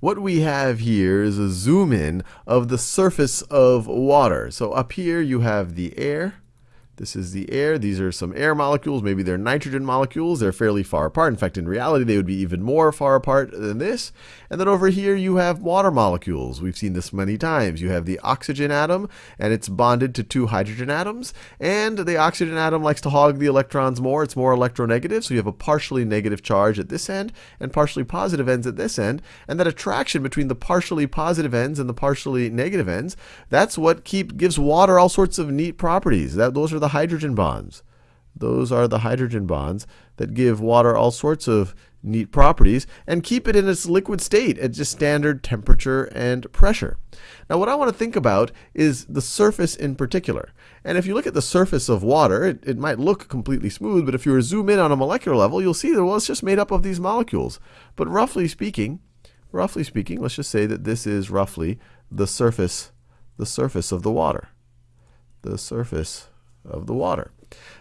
what we have here is a zoom in of the surface of water. So up here you have the air. This is the air. These are some air molecules. Maybe they're nitrogen molecules. They're fairly far apart. In fact, in reality, they would be even more far apart than this. And then over here, you have water molecules. We've seen this many times. You have the oxygen atom, and it's bonded to two hydrogen atoms. And the oxygen atom likes to hog the electrons more. It's more electronegative. So you have a partially negative charge at this end and partially positive ends at this end. And that attraction between the partially positive ends and the partially negative ends, that's what keep gives water all sorts of neat properties. That, those are the the hydrogen bonds. Those are the hydrogen bonds that give water all sorts of neat properties and keep it in its liquid state at just standard temperature and pressure. Now what I want to think about is the surface in particular. And if you look at the surface of water, it, it might look completely smooth, but if you zoom in on a molecular level, you'll see that well, it's just made up of these molecules. But roughly speaking, roughly speaking, let's just say that this is roughly the surface, the surface of the water. The surface of the water.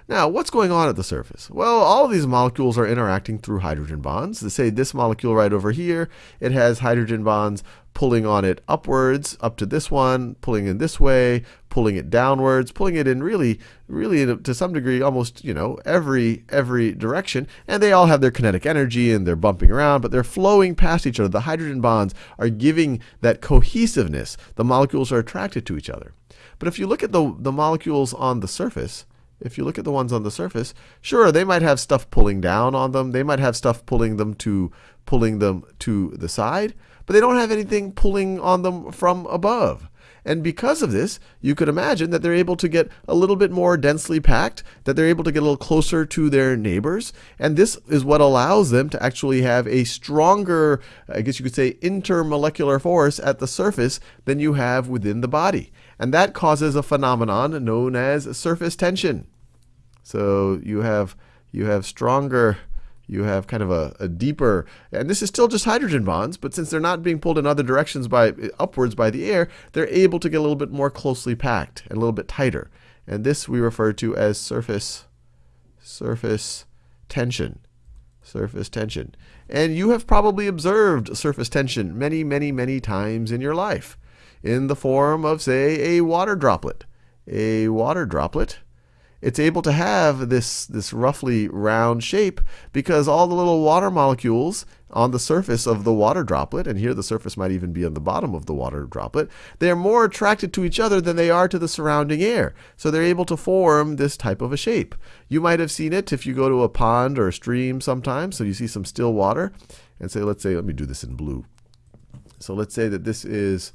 Now, what's going on at the surface? Well, all of these molecules are interacting through hydrogen bonds. To say this molecule right over here, it has hydrogen bonds pulling on it upwards, up to this one, pulling in this way, pulling it downwards, pulling it in really, really to some degree, almost, you know, every, every direction. And they all have their kinetic energy and they're bumping around, but they're flowing past each other. The hydrogen bonds are giving that cohesiveness. The molecules are attracted to each other. But if you look at the, the molecules on the surface, if you look at the ones on the surface, sure, they might have stuff pulling down on them. They might have stuff pulling them to pulling them to the side, but they don't have anything pulling on them from above. And because of this, you could imagine that they're able to get a little bit more densely packed, that they're able to get a little closer to their neighbors. And this is what allows them to actually have a stronger, I guess you could say, intermolecular force at the surface than you have within the body. And that causes a phenomenon known as surface tension. So you have, you have stronger you have kind of a, a, deeper, and this is still just hydrogen bonds, but since they're not being pulled in other directions by upwards by the air, they're able to get a little bit more closely packed and a little bit tighter. And this we refer to as surface, surface tension. Surface tension. And you have probably observed surface tension many, many, many times in your life in the form of, say, a water droplet. A water droplet it's able to have this, this roughly round shape because all the little water molecules on the surface of the water droplet, and here the surface might even be on the bottom of the water droplet, they are more attracted to each other than they are to the surrounding air. So they're able to form this type of a shape. You might have seen it if you go to a pond or a stream sometimes, so you see some still water, and say, let's say, let me do this in blue. So let's say that this is,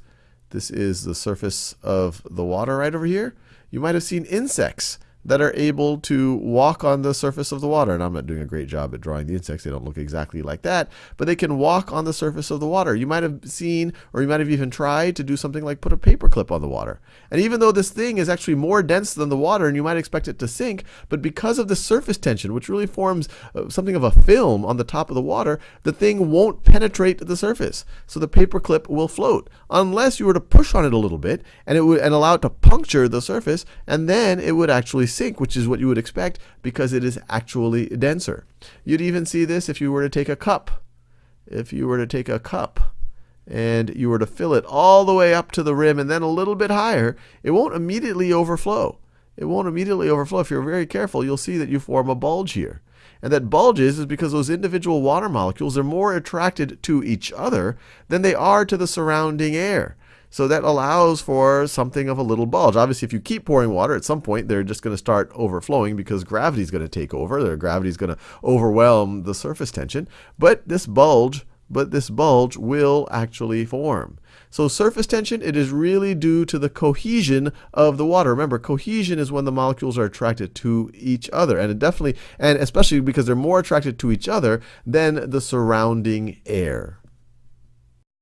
this is the surface of the water right over here. You might have seen insects that are able to walk on the surface of the water. And I'm not doing a great job at drawing the insects. They don't look exactly like that. But they can walk on the surface of the water. You might have seen, or you might have even tried to do something like put a paperclip on the water. And even though this thing is actually more dense than the water and you might expect it to sink, but because of the surface tension, which really forms uh, something of a film on the top of the water, the thing won't penetrate the surface. So the paperclip will float unless you were to push on it a little bit and it would and allow it to puncture the surface and then it would actually sink, which is what you would expect because it is actually denser. You'd even see this if you were to take a cup. If you were to take a cup and you were to fill it all the way up to the rim and then a little bit higher, it won't immediately overflow. It won't immediately overflow. If you're very careful, you'll see that you form a bulge here. And that bulges is because those individual water molecules are more attracted to each other than they are to the surrounding air. So that allows for something of a little bulge. Obviously, if you keep pouring water, at some point they're just going to start overflowing because gravity is going to take over. Their gravity is going to overwhelm the surface tension. But this bulge, but this bulge will actually form. So surface tension, it is really due to the cohesion of the water. Remember, cohesion is when the molecules are attracted to each other. And it definitely, and especially because they're more attracted to each other than the surrounding air.